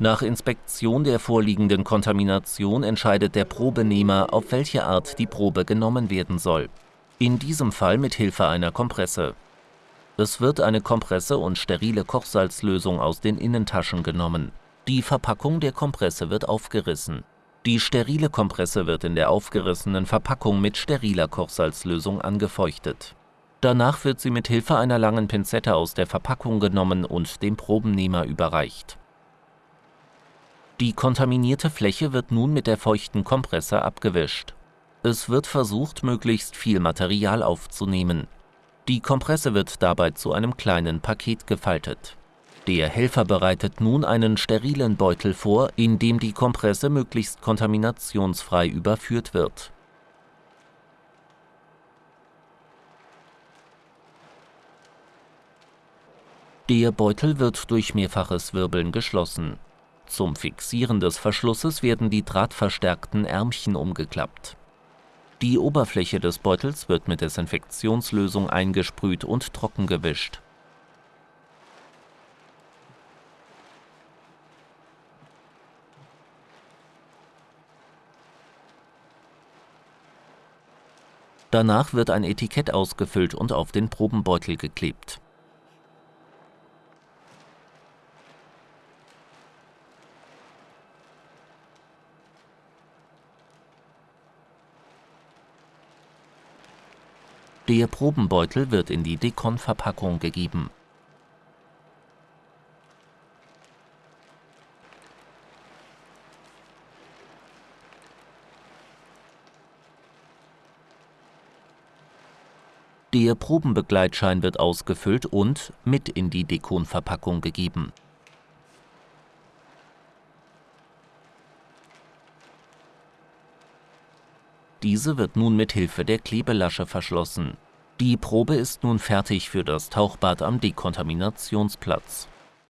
Nach Inspektion der vorliegenden Kontamination entscheidet der Probenehmer, auf welche Art die Probe genommen werden soll. In diesem Fall mit Hilfe einer Kompresse. Es wird eine Kompresse und sterile Kochsalzlösung aus den Innentaschen genommen. Die Verpackung der Kompresse wird aufgerissen. Die sterile Kompresse wird in der aufgerissenen Verpackung mit steriler Kochsalzlösung angefeuchtet. Danach wird sie mit Hilfe einer langen Pinzette aus der Verpackung genommen und dem Probennehmer überreicht. Die kontaminierte Fläche wird nun mit der feuchten Kompresse abgewischt. Es wird versucht, möglichst viel Material aufzunehmen. Die Kompresse wird dabei zu einem kleinen Paket gefaltet. Der Helfer bereitet nun einen sterilen Beutel vor, in dem die Kompresse möglichst kontaminationsfrei überführt wird. Der Beutel wird durch mehrfaches Wirbeln geschlossen. Zum Fixieren des Verschlusses werden die drahtverstärkten Ärmchen umgeklappt. Die Oberfläche des Beutels wird mit Desinfektionslösung eingesprüht und trockengewischt. Danach wird ein Etikett ausgefüllt und auf den Probenbeutel geklebt. Der Probenbeutel wird in die Dekon-Verpackung gegeben. Der Probenbegleitschein wird ausgefüllt und mit in die Dekon-Verpackung gegeben. Diese wird nun mit Hilfe der Klebelasche verschlossen. Die Probe ist nun fertig für das Tauchbad am Dekontaminationsplatz